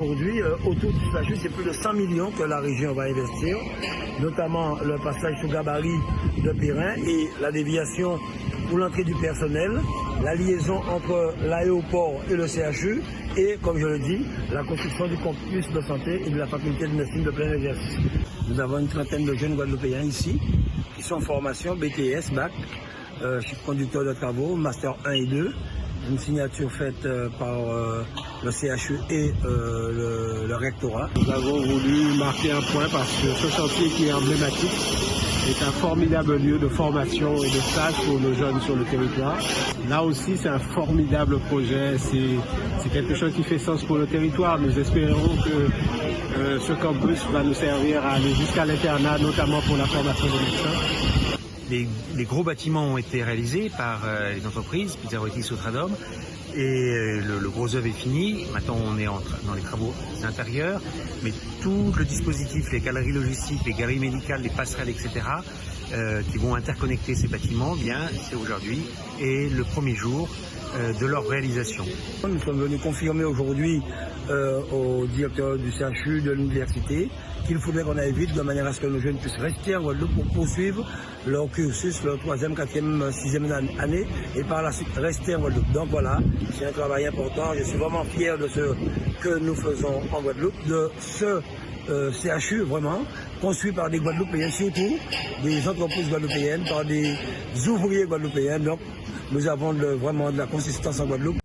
Aujourd'hui, euh, autour du statut, c'est plus de 100 millions que la région va investir, notamment le passage sous gabarit de Périn et la déviation pour l'entrée du personnel, la liaison entre l'aéroport et le CHU et, comme je le dis, la construction du campus de santé et de la faculté de médecine de plein exercice. Nous avons une trentaine de jeunes Guadeloupéens ici qui sont en formation BTS, BAC, euh, conducteur de travaux, Master 1 et 2, une signature faite euh, par euh, le CHU et euh, le, rectorat. Nous avons voulu marquer un point parce que ce chantier qui est emblématique est un formidable lieu de formation et de stage pour nos jeunes sur le territoire. Là aussi, c'est un formidable projet, c'est quelque chose qui fait sens pour le territoire. Nous espérons que ce campus va nous servir à aller jusqu'à l'internat, notamment pour la formation des médecins. Les, gros bâtiments ont été réalisés par euh, les entreprises, Pizzarotti, Sotradom, et euh, le, le, gros œuvre est fini. Maintenant, on est dans les travaux intérieurs, mais tout le dispositif, les galeries logistiques, les galeries médicales, les passerelles, etc., euh, qui vont interconnecter ces bâtiments, bien, c'est aujourd'hui et le premier jour euh, de leur réalisation. Nous sommes venus confirmer aujourd'hui euh, au directeur du CHU de l'université qu'il faudrait qu'on aille vite de manière à ce que nos jeunes puissent rester en Guadeloupe pour poursuivre leur cursus, leur troisième, quatrième, sixième année et par la suite rester en Guadeloupe. Donc voilà, c'est un travail important. Je suis vraiment fier de ce que nous faisons en Guadeloupe, de ce euh, CHU vraiment, construit par des Guadeloupéens, surtout des entreprises guadeloupéennes, par des ouvriers guadeloupéens. Donc nous avons vraiment de la consistance en Guadeloupe.